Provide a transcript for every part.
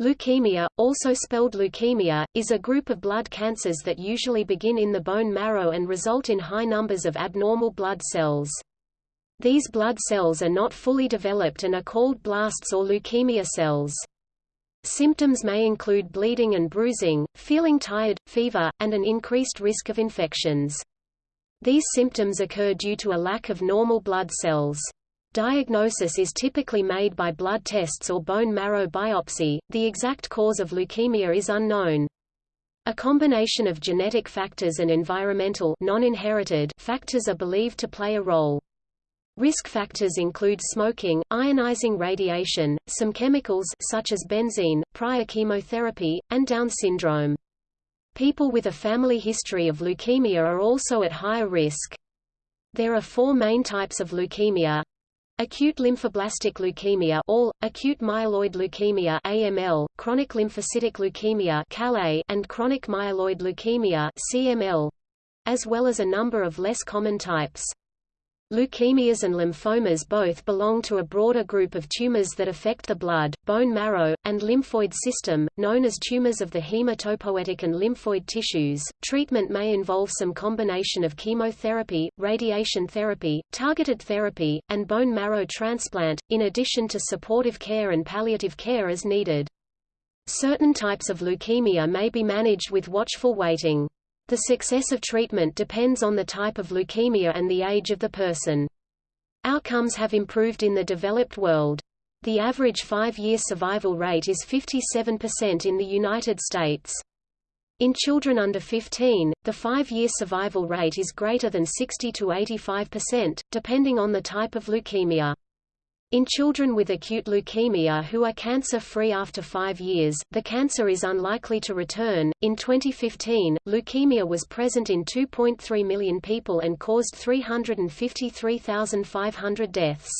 Leukemia, also spelled leukaemia, is a group of blood cancers that usually begin in the bone marrow and result in high numbers of abnormal blood cells. These blood cells are not fully developed and are called blasts or leukemia cells. Symptoms may include bleeding and bruising, feeling tired, fever, and an increased risk of infections. These symptoms occur due to a lack of normal blood cells. Diagnosis is typically made by blood tests or bone marrow biopsy. The exact cause of leukemia is unknown. A combination of genetic factors and environmental non-inherited factors are believed to play a role. Risk factors include smoking, ionizing radiation, some chemicals such as benzene, prior chemotherapy, and Down syndrome. People with a family history of leukemia are also at higher risk. There are four main types of leukemia. Acute lymphoblastic leukemia ALL, acute myeloid leukemia AML, chronic lymphocytic leukemia and chronic myeloid leukemia CML, as well as a number of less common types. Leukemias and lymphomas both belong to a broader group of tumors that affect the blood, bone marrow, and lymphoid system, known as tumors of the hematopoietic and lymphoid tissues. Treatment may involve some combination of chemotherapy, radiation therapy, targeted therapy, and bone marrow transplant, in addition to supportive care and palliative care as needed. Certain types of leukemia may be managed with watchful waiting. The success of treatment depends on the type of leukemia and the age of the person. Outcomes have improved in the developed world. The average five-year survival rate is 57% in the United States. In children under 15, the five-year survival rate is greater than 60 to 85%, depending on the type of leukemia. In children with acute leukemia who are cancer-free after five years, the cancer is unlikely to return. In 2015, leukemia was present in 2.3 million people and caused 353,500 deaths.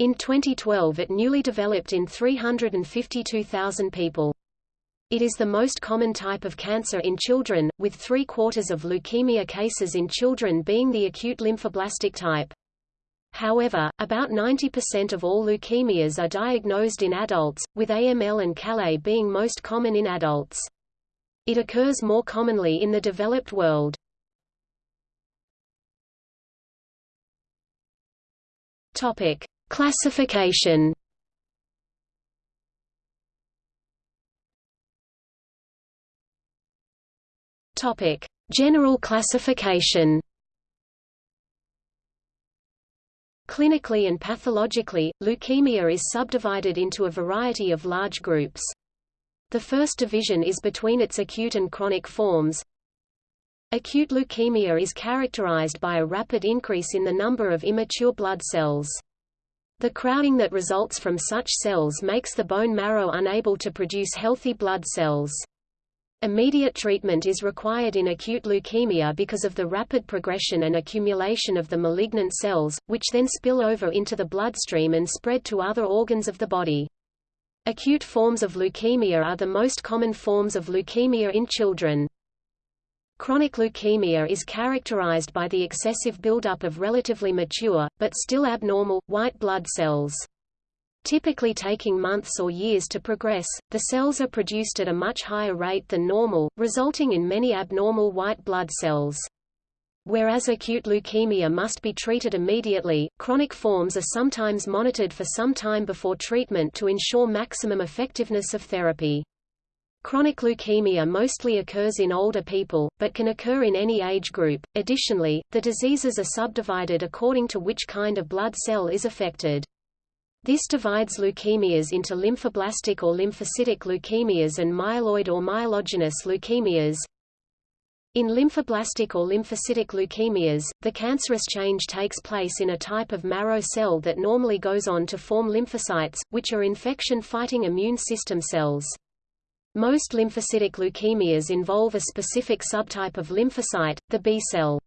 In 2012 it newly developed in 352,000 people. It is the most common type of cancer in children, with three-quarters of leukemia cases in children being the acute lymphoblastic type. However, about 90% of all leukemias are diagnosed in adults, with AML and CLL being most common in adults. It occurs more commonly in the developed world. Topic: Classification. Topic: General classification. Clinically and pathologically, leukemia is subdivided into a variety of large groups. The first division is between its acute and chronic forms. Acute leukemia is characterized by a rapid increase in the number of immature blood cells. The crowding that results from such cells makes the bone marrow unable to produce healthy blood cells. Immediate treatment is required in acute leukemia because of the rapid progression and accumulation of the malignant cells, which then spill over into the bloodstream and spread to other organs of the body. Acute forms of leukemia are the most common forms of leukemia in children. Chronic leukemia is characterized by the excessive buildup of relatively mature, but still abnormal, white blood cells. Typically taking months or years to progress, the cells are produced at a much higher rate than normal, resulting in many abnormal white blood cells. Whereas acute leukemia must be treated immediately, chronic forms are sometimes monitored for some time before treatment to ensure maximum effectiveness of therapy. Chronic leukemia mostly occurs in older people, but can occur in any age group. Additionally, the diseases are subdivided according to which kind of blood cell is affected. This divides leukemias into lymphoblastic or lymphocytic leukemias and myeloid or myelogenous leukemias. In lymphoblastic or lymphocytic leukemias, the cancerous change takes place in a type of marrow cell that normally goes on to form lymphocytes, which are infection-fighting immune system cells. Most lymphocytic leukemias involve a specific subtype of lymphocyte, the B cell.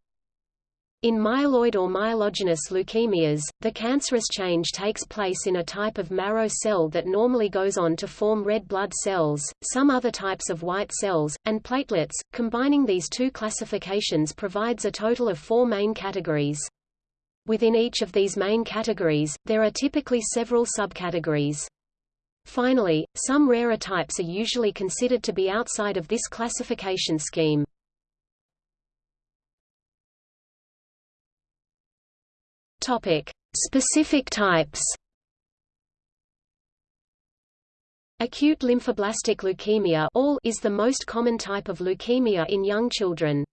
In myeloid or myelogenous leukemias, the cancerous change takes place in a type of marrow cell that normally goes on to form red blood cells, some other types of white cells, and platelets. Combining these two classifications provides a total of four main categories. Within each of these main categories, there are typically several subcategories. Finally, some rarer types are usually considered to be outside of this classification scheme. Topic: Specific types. Acute lymphoblastic leukemia ALL is the most common type of leukemia in young children.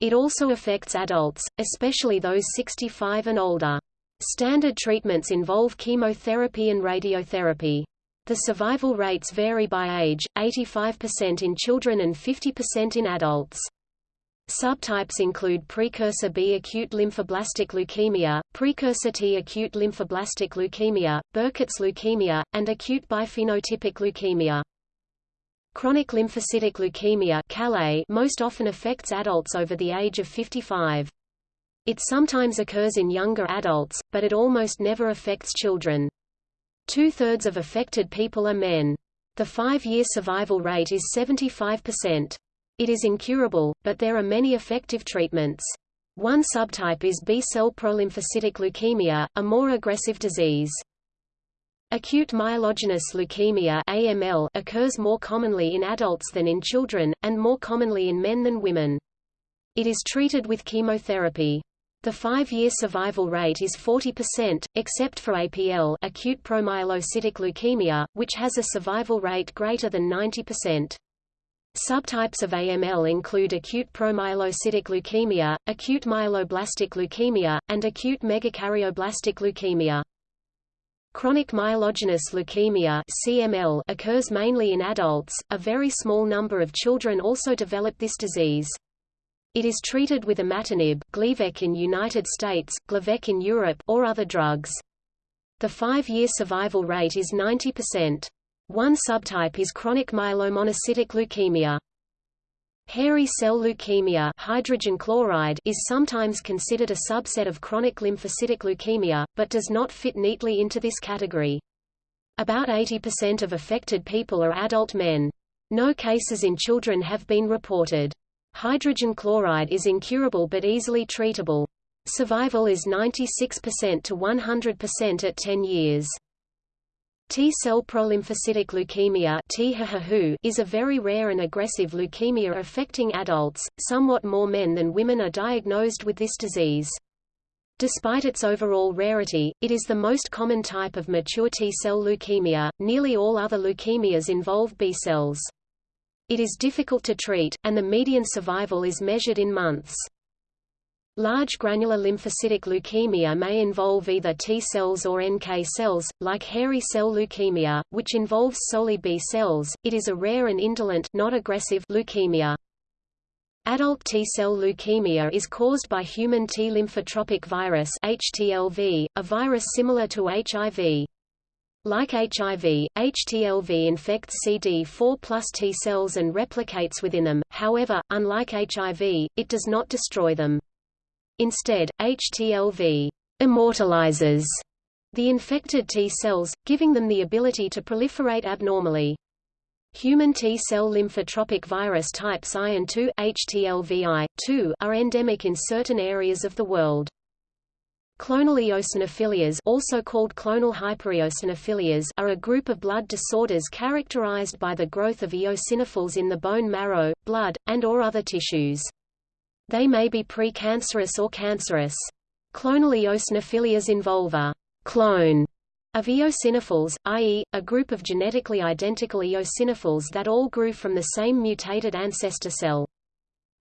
It also affects adults, especially those 65 and older. Standard treatments involve chemotherapy and radiotherapy. The survival rates vary by age, 85% in children and 50% in adults. Subtypes include precursor B acute lymphoblastic leukemia, precursor T acute lymphoblastic leukemia, Burkitt's leukemia, and acute biphenotypic leukemia. Chronic lymphocytic leukemia most often affects adults over the age of 55. It sometimes occurs in younger adults, but it almost never affects children. Two-thirds of affected people are men. The five-year survival rate is 75%. It is incurable, but there are many effective treatments. One subtype is B-cell prolymphocytic leukemia, a more aggressive disease. Acute myelogenous leukemia AML occurs more commonly in adults than in children, and more commonly in men than women. It is treated with chemotherapy. The five-year survival rate is 40%, except for APL acute promyelocytic leukemia, which has a survival rate greater than 90%. Subtypes of AML include acute promyelocytic leukemia, acute myeloblastic leukemia, and acute megakaryoblast leukemia. Chronic myelogenous leukemia (CML) occurs mainly in adults. A very small number of children also develop this disease. It is treated with imatinib, Gleevec in United States, Glivec in Europe, or other drugs. The five-year survival rate is 90%. One subtype is chronic myelomonocytic leukemia. Hairy cell leukemia HCL is sometimes considered a subset of chronic lymphocytic leukemia, but does not fit neatly into this category. About 80% of affected people are adult men. No cases in children have been reported. HCL is incurable but easily treatable. Survival is 96% to 100% at 10 years. T-cell prolymphocytic leukemia is a very rare and aggressive leukemia affecting adults, somewhat more men than women are diagnosed with this disease. Despite its overall rarity, it is the most common type of mature T-cell leukemia. Nearly all other leukemias involve B cells. It is difficult to treat, and the median survival is measured in months. Large granular lymphocytic leukemia may involve either T cells or NK cells, like hairy cell leukemia, which involves solely B cells. It is a rare and indolent not aggressive leukemia. Adult T-cell leukemia is caused by human T lymphotropic virus HTLV, a virus similar to HIV. Like HIV, HTLV infects CD4 plus T cells and replicates within them, however, unlike HIV, it does not destroy them. Instead, HTLV immortalizes the infected T cells, giving them the ability to proliferate abnormally. Human T-cell lymphotropic virus types I and II HTLVI, are endemic in certain areas of the world. Clonal eosinophilias also called clonal hypereosinophilias are a group of blood disorders characterized by the growth of eosinophils in the bone marrow, blood, and or other tissues. They may be precancerous or cancerous. Clonal eosinophilias involve a clone of eosinophils, i.e., a group of genetically identical eosinophils that all grew from the same mutated ancestor cell.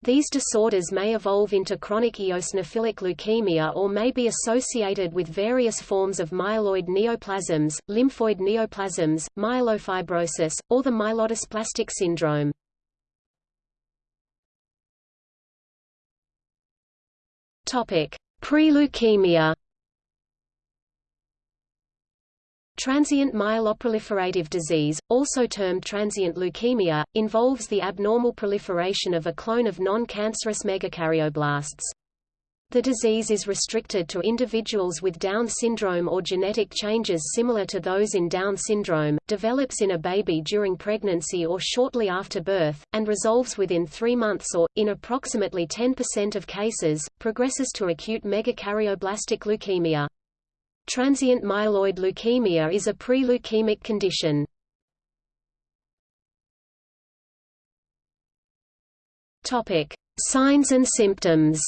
These disorders may evolve into chronic eosinophilic leukemia or may be associated with various forms of myeloid neoplasms, lymphoid neoplasms, myelofibrosis, or the myelodysplastic syndrome. Pre-leukemia Transient myeloproliferative disease, also termed transient leukemia, involves the abnormal proliferation of a clone of non-cancerous megakaryoblasts. The disease is restricted to individuals with Down syndrome or genetic changes similar to those in Down syndrome, develops in a baby during pregnancy or shortly after birth, and resolves within three months or, in approximately 10% of cases, progresses to acute megakaryoblastic leukemia. Transient myeloid leukemia is a pre-leukemic condition. Signs and symptoms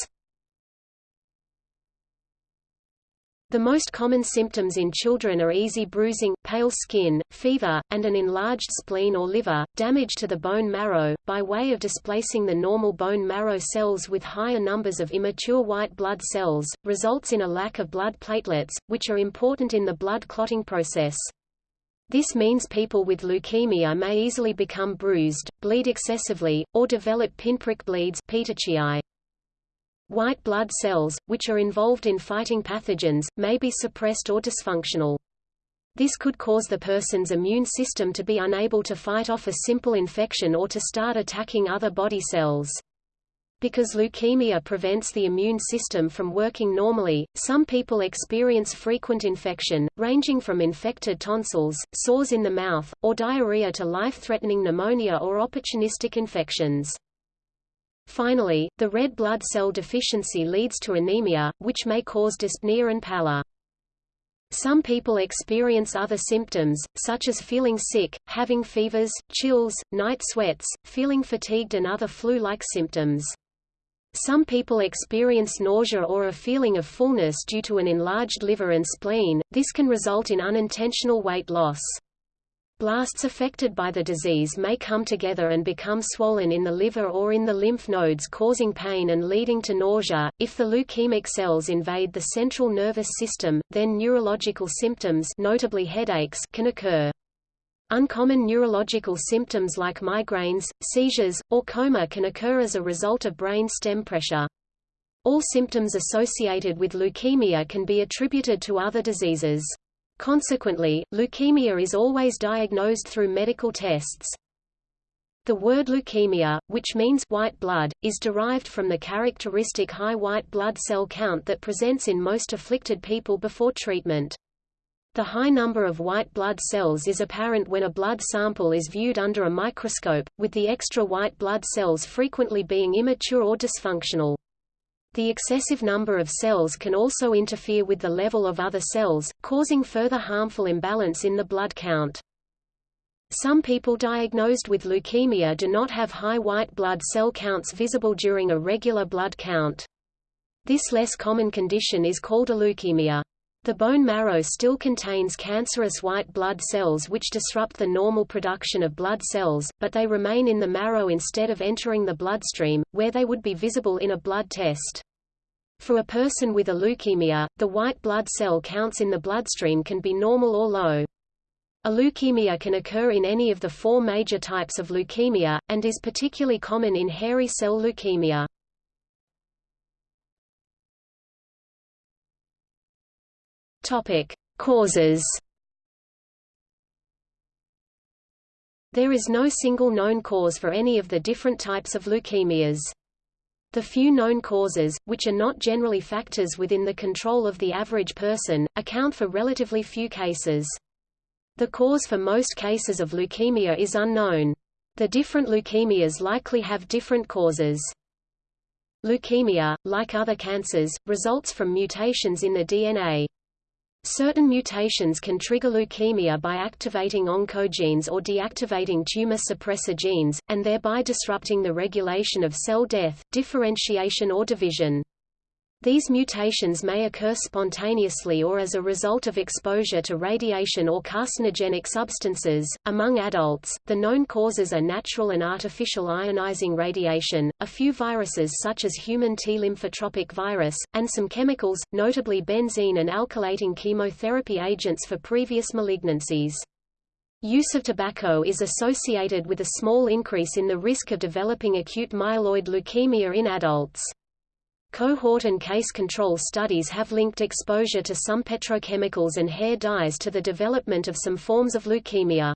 The most common symptoms in children are easy bruising, pale skin, fever, and an enlarged spleen or liver. Damage to the bone marrow, by way of displacing the normal bone marrow cells with higher numbers of immature white blood cells, results in a lack of blood platelets, which are important in the blood clotting process. This means people with leukemia may easily become bruised, bleed excessively, or develop pinprick bleeds petechiae. White blood cells, which are involved in fighting pathogens, may be suppressed or dysfunctional. This could cause the person's immune system to be unable to fight off a simple infection or to start attacking other body cells. Because leukemia prevents the immune system from working normally, some people experience frequent infection, ranging from infected tonsils, sores in the mouth, or diarrhea to life-threatening pneumonia or opportunistic infections. Finally, the red blood cell deficiency leads to anemia, which may cause dyspnea and pallor. Some people experience other symptoms, such as feeling sick, having fevers, chills, night sweats, feeling fatigued and other flu-like symptoms. Some people experience nausea or a feeling of fullness due to an enlarged liver and spleen, this can result in unintentional weight loss. Blasts affected by the disease may come together and become swollen in the liver or in the lymph nodes causing pain and leading to nausea. If the leukemic cells invade the central nervous system, then neurological symptoms notably headaches can occur. Uncommon neurological symptoms like migraines, seizures, or coma can occur as a result of brain stem pressure. All symptoms associated with leukemia can be attributed to other diseases. Consequently, leukemia is always diagnosed through medical tests. The word leukemia, which means white blood, is derived from the characteristic high white blood cell count that presents in most afflicted people before treatment. The high number of white blood cells is apparent when a blood sample is viewed under a microscope, with the extra white blood cells frequently being immature or dysfunctional. The excessive number of cells can also interfere with the level of other cells, causing further harmful imbalance in the blood count. Some people diagnosed with leukemia do not have high white blood cell counts visible during a regular blood count. This less common condition is called aleukemia. The bone marrow still contains cancerous white blood cells which disrupt the normal production of blood cells, but they remain in the marrow instead of entering the bloodstream, where they would be visible in a blood test. For a person with aleukemia, the white blood cell counts in the bloodstream can be normal or low. Aleukemia can occur in any of the four major types of leukemia, and is particularly common in hairy cell leukemia. Topic: Causes. There is no single known cause for any of the different types of leukemias. The few known causes, which are not generally factors within the control of the average person, account for relatively few cases. The cause for most cases of leukemia is unknown. The different leukemias likely have different causes. Leukemia, like other cancers, results from mutations in the DNA. Certain mutations can trigger leukemia by activating oncogenes or deactivating tumor suppressor genes, and thereby disrupting the regulation of cell death, differentiation or division. These mutations may occur spontaneously or as a result of exposure to radiation or carcinogenic substances. Among adults, the known causes are natural and artificial ionizing radiation, a few viruses such as human T lymphotropic virus, and some chemicals, notably benzene and alkylating chemotherapy agents for previous malignancies. Use of tobacco is associated with a small increase in the risk of developing acute myeloid leukemia in adults. Cohort and case control studies have linked exposure to some petrochemicals and hair dyes to the development of some forms of leukemia.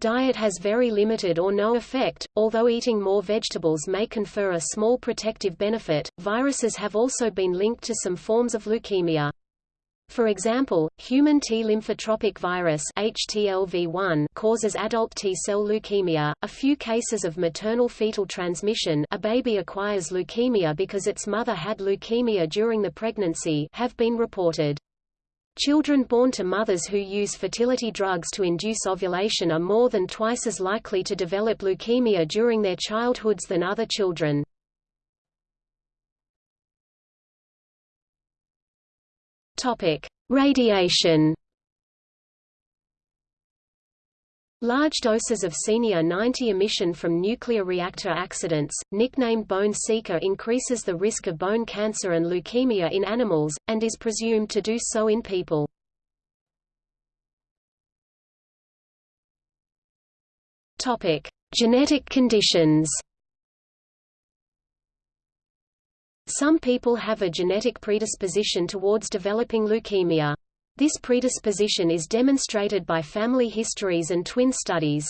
Diet has very limited or no effect, although eating more vegetables may confer a small protective benefit. Viruses have also been linked to some forms of leukemia. For example, human T lymphotropic virus HTLV1 causes adult T-cell leukemia. A few cases of maternal fetal transmission, a baby acquires leukemia because its mother had leukemia during the pregnancy, have been reported. Children born to mothers who use fertility drugs to induce ovulation are more than twice as likely to develop leukemia during their childhoods than other children. Topic: Radiation. Large doses of Cenia-90 emission from nuclear reactor accidents, nicknamed bone seeker increases the risk of bone cancer and leukemia in animals, and is presumed to do so in people. Genetic conditions Some people have a genetic predisposition towards developing leukemia. This predisposition is demonstrated by family histories and twin studies.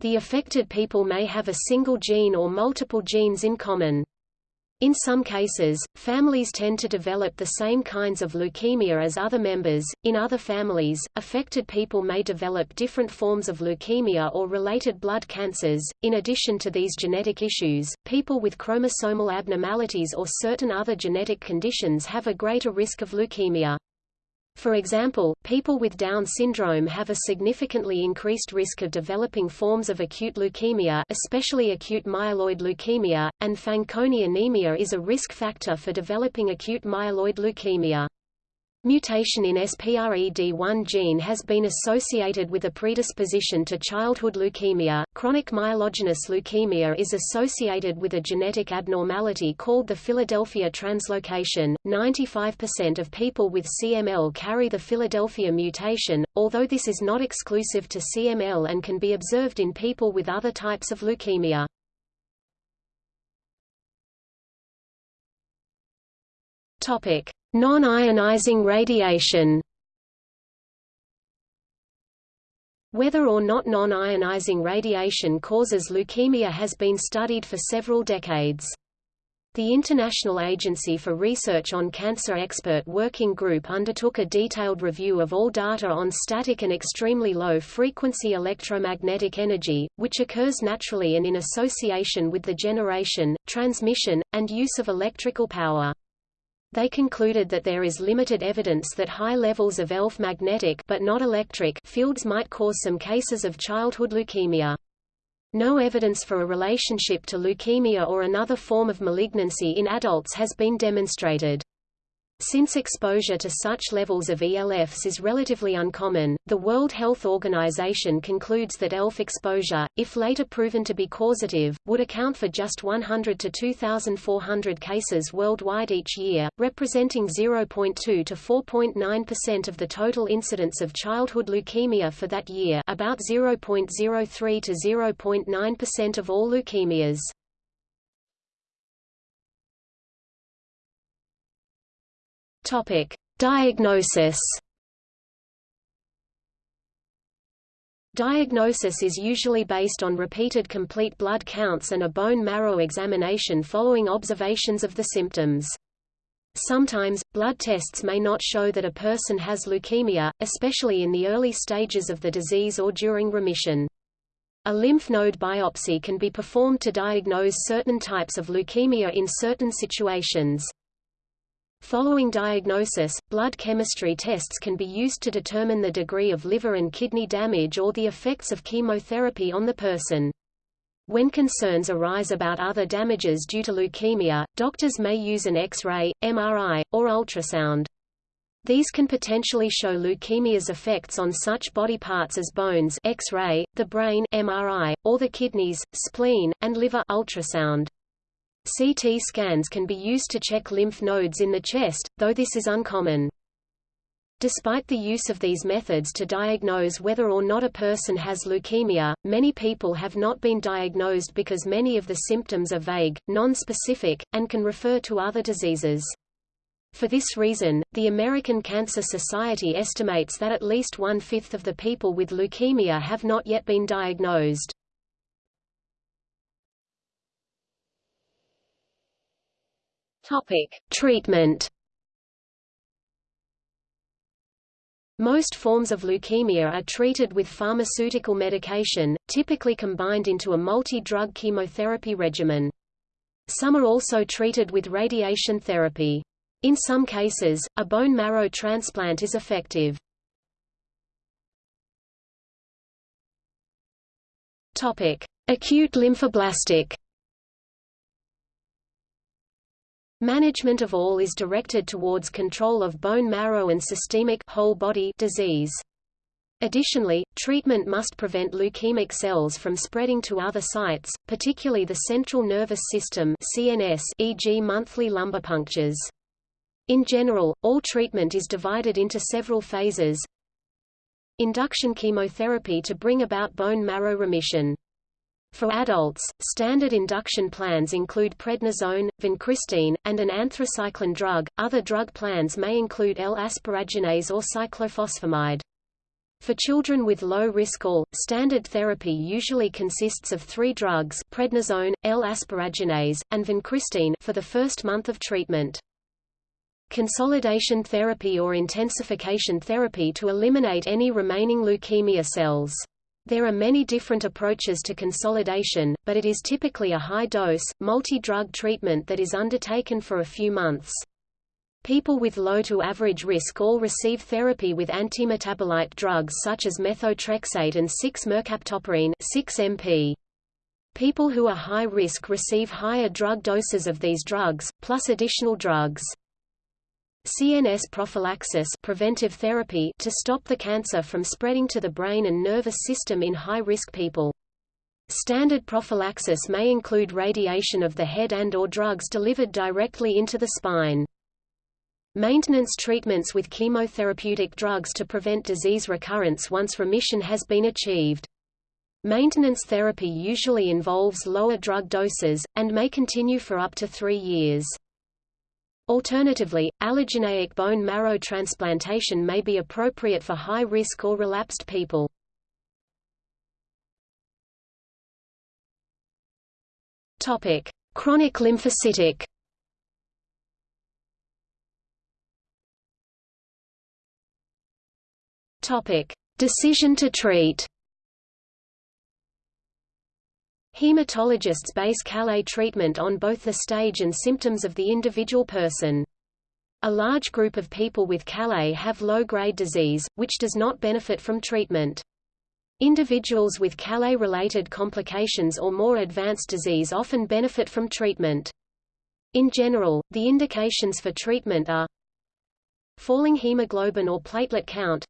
The affected people may have a single gene or multiple genes in common. In some cases, families tend to develop the same kinds of leukemia as other members. In other families, affected people may develop different forms of leukemia or related blood cancers. In addition to these genetic issues, people with chromosomal abnormalities or certain other genetic conditions have a greater risk of leukemia. For example, people with Down syndrome have a significantly increased risk of developing forms of acute leukemia especially acute myeloid leukemia, and Fanconi anemia is a risk factor for developing acute myeloid leukemia. Mutation in SPRED1 gene has been associated with a predisposition to childhood leukemia. Chronic myelogenous leukemia is associated with a genetic abnormality called the Philadelphia translocation. 95% of people with CML carry the Philadelphia mutation, although this is not exclusive to CML and can be observed in people with other types of leukemia. Topic: Non-ionizing radiation Whether or not non-ionizing radiation causes leukemia has been studied for several decades. The International Agency for Research on Cancer Expert Working Group undertook a detailed review of all data on static and extremely low-frequency electromagnetic energy, which occurs naturally and in association with the generation, transmission, and use of electrical power. They concluded that there is limited evidence that high levels of ELF magnetic but not electric fields might cause some cases of childhood leukemia. No evidence for a relationship to leukemia or another form of malignancy in adults has been demonstrated. Since exposure to such levels of ELFs is relatively uncommon, the World Health Organization concludes that ELF exposure, if later proven to be causative, would account for just 100 to 2,400 cases worldwide each year, representing 0.2 to 4.9% of the total incidence of childhood leukemia for that year about 0.03 to 0.9% of all leukemias. Topic: Diagnosis. Diagnosis is usually based on repeated complete blood counts and a bone marrow examination following observations of the symptoms. Sometimes, blood tests may not show that a person has leukemia, especially in the early stages of the disease or during remission. A lymph node biopsy can be performed to diagnose certain types of leukemia in certain situations. Following diagnosis, blood chemistry tests can be used to determine the degree of liver and kidney damage or the effects of chemotherapy on the person. When concerns arise about other damages due to leukemia, doctors may use an X-ray, MRI, or ultrasound. These can potentially show leukemia's effects on such body parts as bones X-ray, the brain MRI, or the kidneys, spleen, and liver ultrasound. CT scans can be used to check lymph nodes in the chest, though this is uncommon. Despite the use of these methods to diagnose whether or not a person has leukemia, many people have not been diagnosed because many of the symptoms are vague, non-specific, and can refer to other diseases. For this reason, the American Cancer Society estimates that at least one-fifth of the people with leukemia have not yet been diagnosed. Topic: Treatment. Most forms of leukemia are treated with pharmaceutical medication, typically combined into a multi-drug chemotherapy regimen. Some are also treated with radiation therapy. In some cases, a bone marrow transplant is effective. Acute lymphoblastic. Management of ALL is directed towards control of bone marrow and systemic whole body disease. Additionally, treatment must prevent leukemic cells from spreading to other sites, particularly the central nervous system CNS, e.g. monthly lumbar punctures. In general, ALL treatment is divided into several phases. Induction chemotherapy to bring about bone marrow remission. For adults, standard induction plans include prednisone, vincristine, and an anthracycline drug. Other drug plans may include L-asparaginase or cyclophosphamide. For children with low risk ALL, standard therapy usually consists of three drugs prednisone, L-asparaginase, and vincristine for the first month of treatment. Consolidation therapy or intensification therapy to eliminate any remaining leukemia cells. There are many different approaches to consolidation, but it is typically a high-dose, multi-drug treatment that is undertaken for a few months. People with low to average risk ALL receive therapy with antimetabolite drugs such as methotrexate and 6-mercaptopurine 6-MP. People who are high risk receive higher drug doses of these drugs, plus additional drugs. CNS prophylaxis preventive therapy to stop the cancer from spreading to the brain and nervous system in high-risk people. Standard prophylaxis may include radiation of the head and or drugs delivered directly into the spine. Maintenance treatments with chemotherapeutic drugs to prevent disease recurrence once remission has been achieved. Maintenance therapy usually involves lower drug doses, and may continue for up to three years. Alternatively, allogeneic bone marrow transplantation may be appropriate for high-risk or relapsed people. Topic: Chronic lymphocytic Topic: Decision to treat. Hematologists base CLL treatment on both the stage and symptoms of the individual person. A large group of people with CLL have low-grade disease, which does not benefit from treatment. Individuals with CLL-related complications or more advanced disease often benefit from treatment. In general, the indications for treatment are falling hemoglobin or platelet count,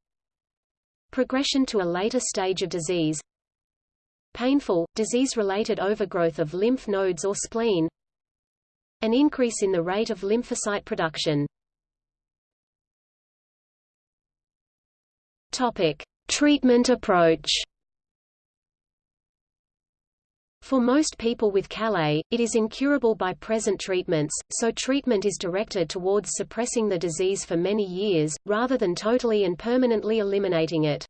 Progression to a later stage of disease Painful, disease-related overgrowth of lymph nodes or spleen An increase in the rate of lymphocyte production Topic. Treatment approach For most people with CLL, it is incurable by present treatments, so treatment is directed towards suppressing the disease for many years, rather than totally and permanently eliminating it.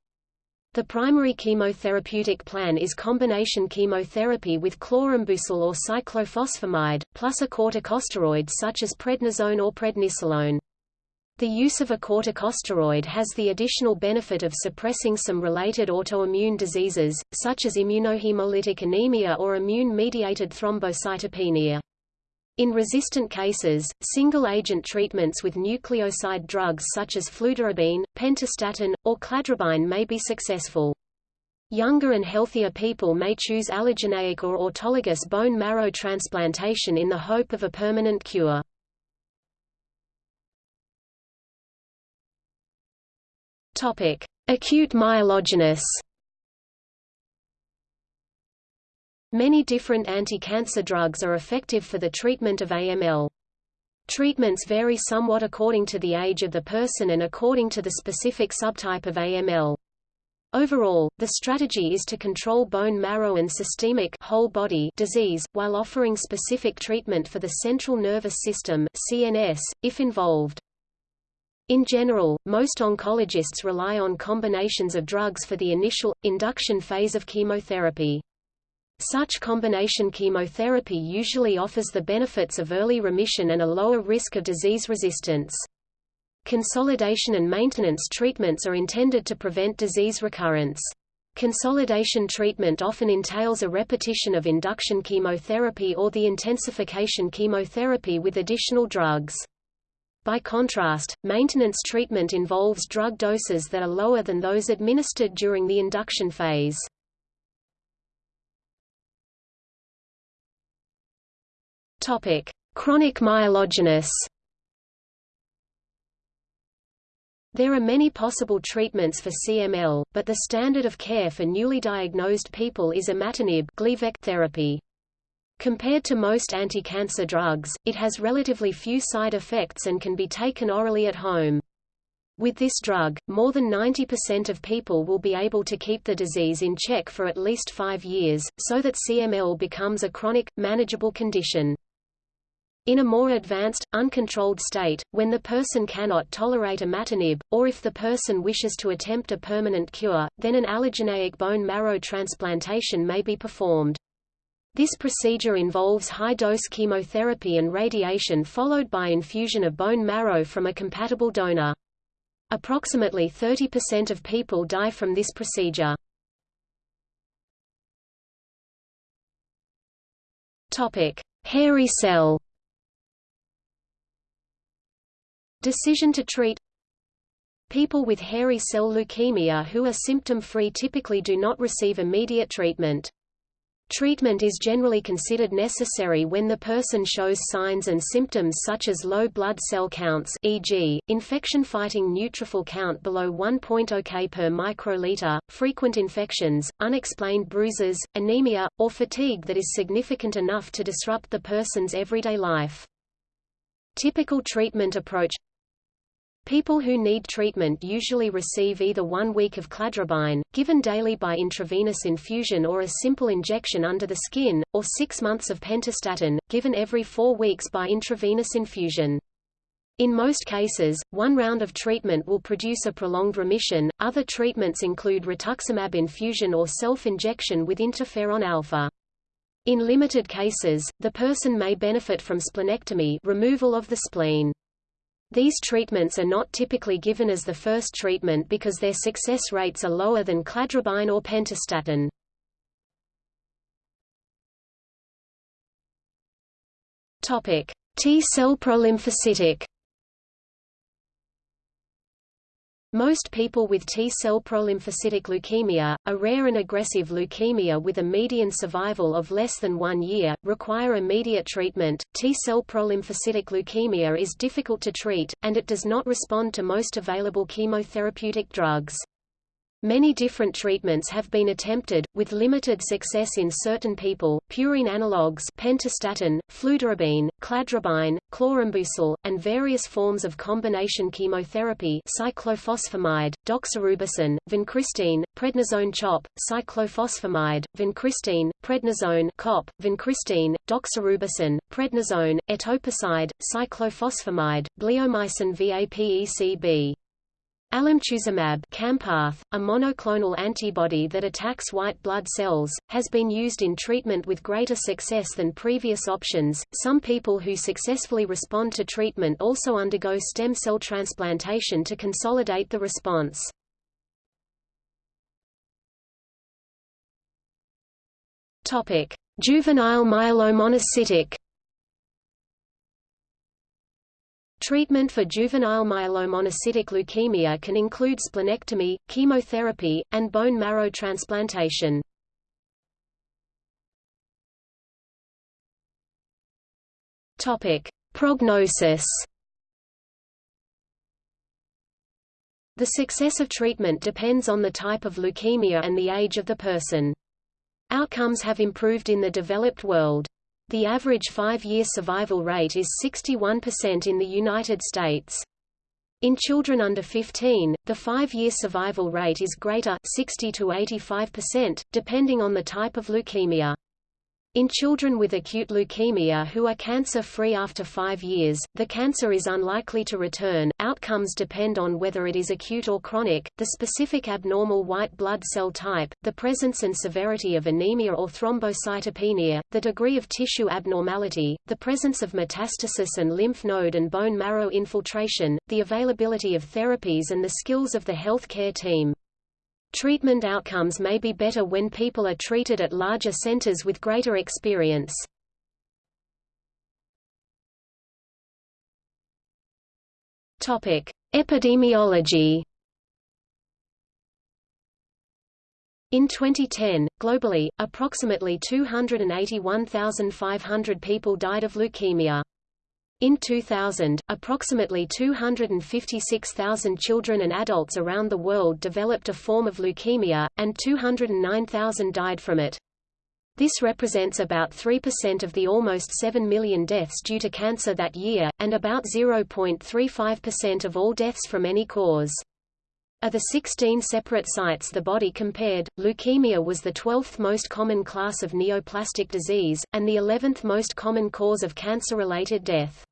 The primary chemotherapeutic plan is combination chemotherapy with chlorambucil or cyclophosphamide, plus a corticosteroid such as prednisone or prednisolone. The use of a corticosteroid has the additional benefit of suppressing some related autoimmune diseases, such as immunohemolytic anemia or immune-mediated thrombocytopenia. In resistant cases, single-agent treatments with nucleoside drugs such as fludarabine, pentostatin, or cladribine may be successful. Younger and healthier people may choose allogeneic or autologous bone marrow transplantation in the hope of a permanent cure. Topic: Acute myelogenous. Many different anti-cancer drugs are effective for the treatment of AML. Treatments vary somewhat according to the age of the person and according to the specific subtype of AML. Overall, the strategy is to control bone marrow and systemic whole body disease, while offering specific treatment for the central nervous system CNS, if involved. In general, most oncologists rely on combinations of drugs for the initial, induction phase of chemotherapy. Such combination chemotherapy usually offers the benefits of early remission and a lower risk of disease resistance. Consolidation and maintenance treatments are intended to prevent disease recurrence. Consolidation treatment often entails a repetition of induction chemotherapy or the intensification chemotherapy with additional drugs. By contrast, maintenance treatment involves drug doses that are lower than those administered during the induction phase. Topic: Chronic myelogenous. There are many possible treatments for CML, but the standard of care for newly diagnosed people is imatinib therapy. Compared to most anti-cancer drugs, it has relatively few side effects and can be taken orally at home. With this drug, more than 90% of people will be able to keep the disease in check for at least five years, so that CML becomes a chronic, manageable condition. In a more advanced, uncontrolled state, when the person cannot tolerate imatinib, or if the person wishes to attempt a permanent cure, then an allogeneic bone marrow transplantation may be performed. This procedure involves high-dose chemotherapy and radiation followed by infusion of bone marrow from a compatible donor. Approximately 30% of people die from this procedure. Topic: Hairy cell. Decision to treat People with hairy cell leukemia who are symptom-free typically do not receive immediate treatment. Treatment is generally considered necessary when the person shows signs and symptoms such as low blood cell counts e.g., infection-fighting neutrophil count below 1.0 K per microliter, frequent infections, unexplained bruises, anemia, or fatigue that is significant enough to disrupt the person's everyday life. Typical treatment approach People who need treatment usually receive either one week of cladribine, given daily by intravenous infusion or a simple injection under the skin, or six months of pentostatin, given every four weeks by intravenous infusion. In most cases, one round of treatment will produce a prolonged remission. Other treatments include rituximab infusion or self-injection with interferon alpha. In limited cases, the person may benefit from splenectomy removal of the spleen. These treatments are not typically given as the first treatment because their success rates are lower than cladribine or pentostatin. Topic: T-cell prolymphocytic Most people with T-cell prolymphocytic leukemia, a rare and aggressive leukemia with a median survival of less than one year, require immediate treatment. T-cell prolymphocytic leukemia is difficult to treat, and it does not respond to most available chemotherapeutic drugs. Many different treatments have been attempted, with limited success in certain people. Purine analogues pentostatin, fludarabine, cladribine, chlorambucil, and various forms of combination chemotherapy cyclophosphamide, doxorubicin, vincristine, prednisone CHOP, cyclophosphamide, vincristine, prednisone COP, vincristine, doxorubicin, prednisone, etoposide, cyclophosphamide, bleomycin VAPECB. Alemtuzumab Campath, a monoclonal antibody that attacks white blood cells, has been used in treatment with greater success than previous options. Some people who successfully respond to treatment also undergo stem cell transplantation to consolidate the response. Topic: Juvenile myelomonocytic Treatment for juvenile myelomonocytic leukemia can include splenectomy, chemotherapy, and bone marrow transplantation. Topic: Prognosis. The success of treatment depends on the type of leukemia and the age of the person. Outcomes have improved in the developed world. The average five-year survival rate is 61% in the United States. In children under 15, the five-year survival rate is greater 60 to 85%, depending on the type of leukemia. In children with acute leukemia who are cancer-free after five years, the cancer is unlikely to return. Outcomes depend on whether it is acute or chronic, the specific abnormal white blood cell type, the presence and severity of anemia or thrombocytopenia, the degree of tissue abnormality, the presence of metastasis and lymph node and bone marrow infiltration, the availability of therapies and the skills of the healthcare team. Treatment outcomes may be better when people are treated at larger centers with greater experience. Topic: Epidemiology. In 2010, globally, approximately 281,500 people died of leukemia. In 2000, approximately 256,000 children and adults around the world developed a form of leukemia, and 209,000 died from it. This represents about 3% of the almost 7 million deaths due to cancer that year, and about 0.35% of all deaths from any cause. Of the 16 separate sites the body compared, leukemia was the 12th most common class of neoplastic disease, and the 11th most common cause of cancer-related death.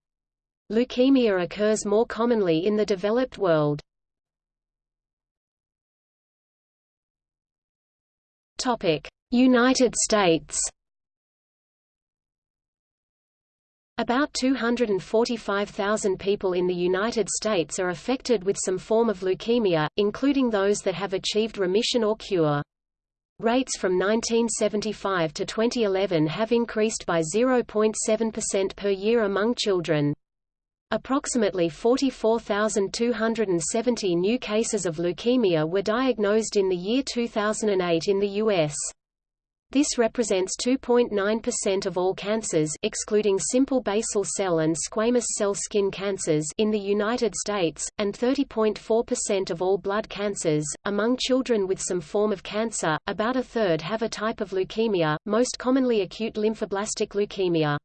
Leukemia occurs more commonly in the developed world. United States About 245,000 people in the United States are affected with some form of leukemia, including those that have achieved remission or cure. Rates from 1975 to 2011 have increased by 0.7% per year among children. Approximately 44,270 new cases of leukemia were diagnosed in the year 2008 in the U.S. This represents 2.9% of all cancers excluding simple basal cell and squamous cell skin cancers in the United States, and 30.4% of all blood cancers. Among children with some form of cancer, about a third have a type of leukemia, most commonly acute lymphoblastic leukemia.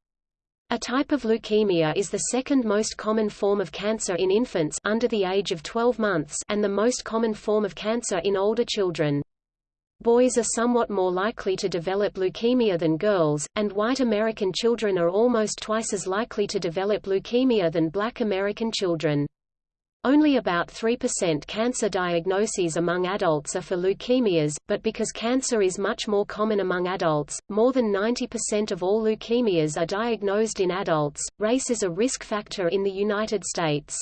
A type of leukemia is the second most common form of cancer in infants under the age of 12 months and the most common form of cancer in older children. Boys are somewhat more likely to develop leukemia than girls, and white American children are almost twice as likely to develop leukemia than black American children. Only about 3% cancer diagnoses among adults are for leukemias, but because cancer is much more common among adults, more than 90% of all leukemias are diagnosed in adults. Race is a risk factor in the United States.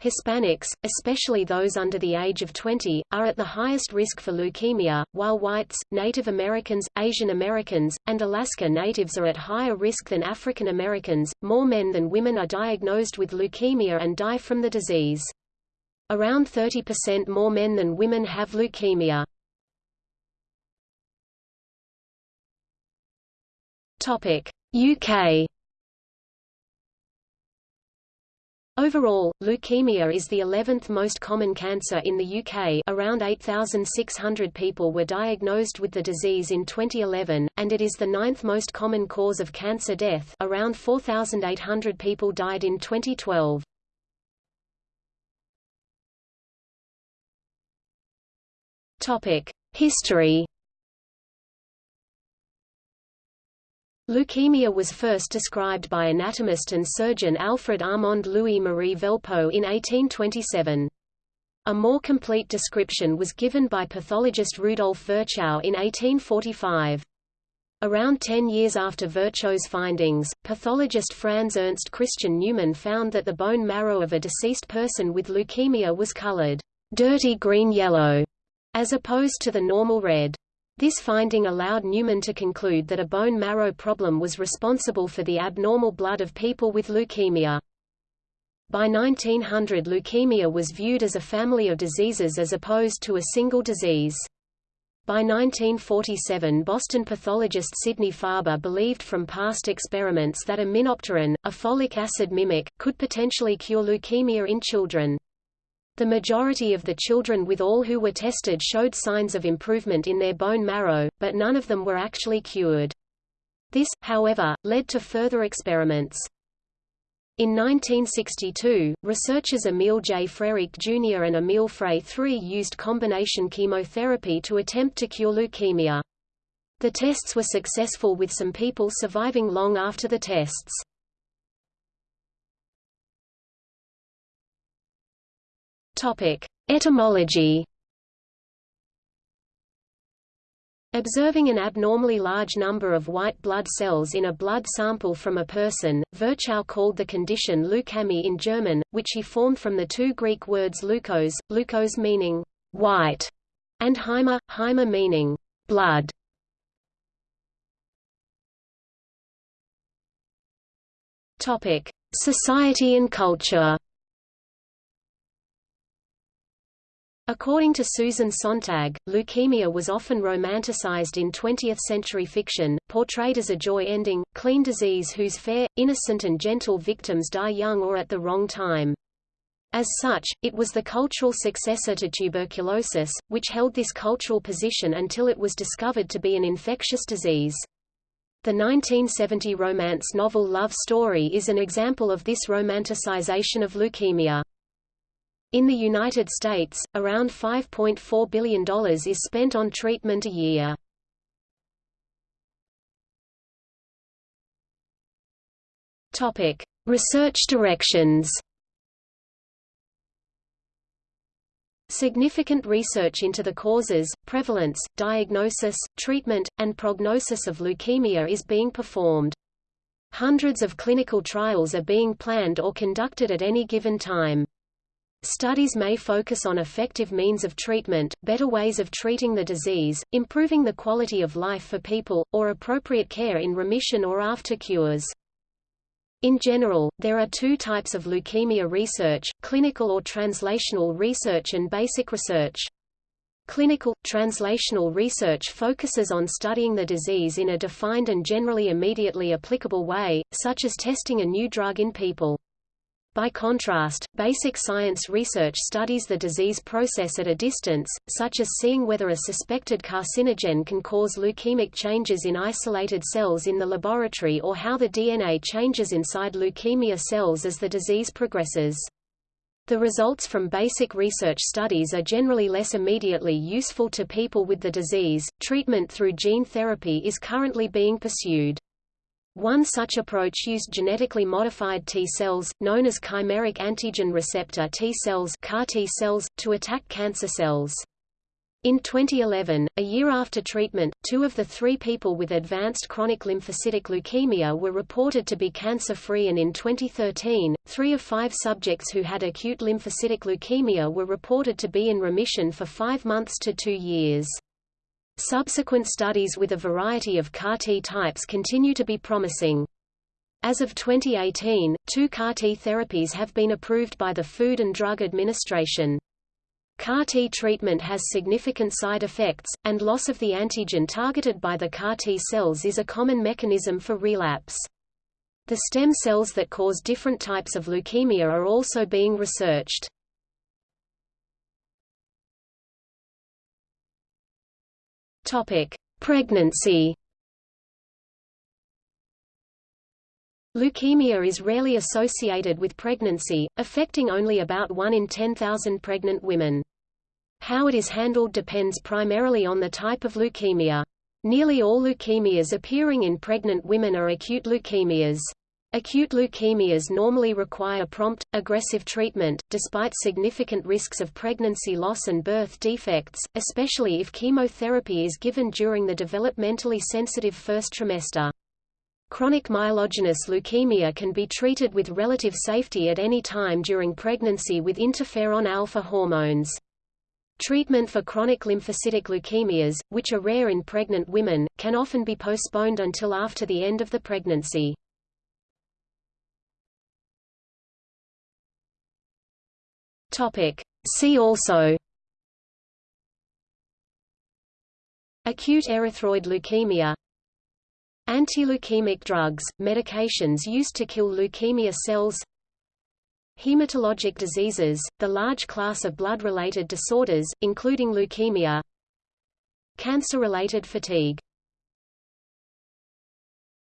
Hispanics, especially those under the age of 20, are at the highest risk for leukemia, while whites, Native Americans, Asian Americans, and Alaska Natives are at higher risk than African Americans. More men than women are diagnosed with leukemia and die from the disease. Around 30% more men than women have leukemia. Topic: UK Overall, leukemia is the 11th most common cancer in the UK around 8,600 people were diagnosed with the disease in 2011, and it is the ninth most common cause of cancer death. Around 4,800 people died in 2012. History Leukemia was first described by anatomist and surgeon Alfred Armand Louis Marie Velpeau in 1827. A more complete description was given by pathologist Rudolf Virchow in 1845. Around 10 years after Virchow's findings, pathologist Franz Ernst Christian Neumann found that the bone marrow of a deceased person with leukemia was colored dirty green-yellow, as opposed to the normal red. This finding allowed Neumann to conclude that a bone marrow problem was responsible for the abnormal blood of people with leukemia. By 1900 leukemia was viewed as a family of diseases as opposed to a single disease. By 1947 Boston pathologist Sidney Farber believed from past experiments that aminopterin, a folic acid mimic, could potentially cure leukemia in children. The majority of the children with all who were tested showed signs of improvement in their bone marrow, but none of them were actually cured. This, however, led to further experiments. In 1962, researchers Emil J. Freireich Jr. and Emil Frei III used combination chemotherapy to attempt to cure leukemia. The tests were successful with some people surviving long after the tests. Topic: Etymology. Observing an abnormally large number of white blood cells in a blood sample from a person, Virchow called the condition Leukämie in German, which he formed from the two Greek words leukos, leukos meaning white, and haima, haima meaning blood. Topic: Society and culture. According to Susan Sontag, leukemia was often romanticized in 20th-century fiction, portrayed as a joy-ending, clean disease whose fair, innocent and gentle victims die young or at the wrong time. As such, it was the cultural successor to tuberculosis, which held this cultural position until it was discovered to be an infectious disease. The 1970 romance novel Love Story is an example of this romanticization of leukemia. In the United States, around $5.4 billion is spent on treatment a year. Topic: Research directions. Significant research into the causes, prevalence, diagnosis, treatment, and prognosis of leukemia is being performed. Hundreds of clinical trials are being planned or conducted at any given time. Studies may focus on effective means of treatment, better ways of treating the disease, improving the quality of life for people, or appropriate care in remission or after cures. In general, there are two types of leukemia research, clinical or translational research and basic research. Clinical, translational research focuses on studying the disease in a defined and generally immediately applicable way, such as testing a new drug in people. By contrast, basic science research studies the disease process at a distance, such as seeing whether a suspected carcinogen can cause leukemic changes in isolated cells in the laboratory or how the DNA changes inside leukemia cells as the disease progresses. The results from basic research studies are generally less immediately useful to people with the disease. Treatment through gene therapy is currently being pursued. One such approach used genetically modified T cells, known as chimeric antigen receptor T cells, CAR T cells to attack cancer cells. In 2011, a year after treatment, two of the three people with advanced chronic lymphocytic leukemia were reported to be cancer-free and in 2013, three of five subjects who had acute lymphocytic leukemia were reported to be in remission for five months to two years. Subsequent studies with a variety of CAR-T types continue to be promising. As of 2018, two CAR-T therapies have been approved by the Food and Drug Administration. CAR-T treatment has significant side effects, and loss of the antigen targeted by the CAR-T cells is a common mechanism for relapse. The stem cells that cause different types of leukemia are also being researched. Topic: Pregnancy. Leukemia is rarely associated with pregnancy, affecting only about 1 in 10,000 pregnant women. How it is handled depends primarily on the type of leukemia. Nearly all leukemias appearing in pregnant women are acute leukemias. Acute leukemias normally require prompt, aggressive treatment, despite significant risks of pregnancy loss and birth defects, especially if chemotherapy is given during the developmentally sensitive first trimester. Chronic myelogenous leukemia can be treated with relative safety at any time during pregnancy with interferon alpha hormones. Treatment for chronic lymphocytic leukemias, which are rare in pregnant women, can often be postponed until after the end of the pregnancy. Topic. See also. Acute erythroid leukemia. Anti-leukemic drugs, medications used to kill leukemia cells. Hematologic diseases, the large class of blood-related disorders, including leukemia. Cancer-related fatigue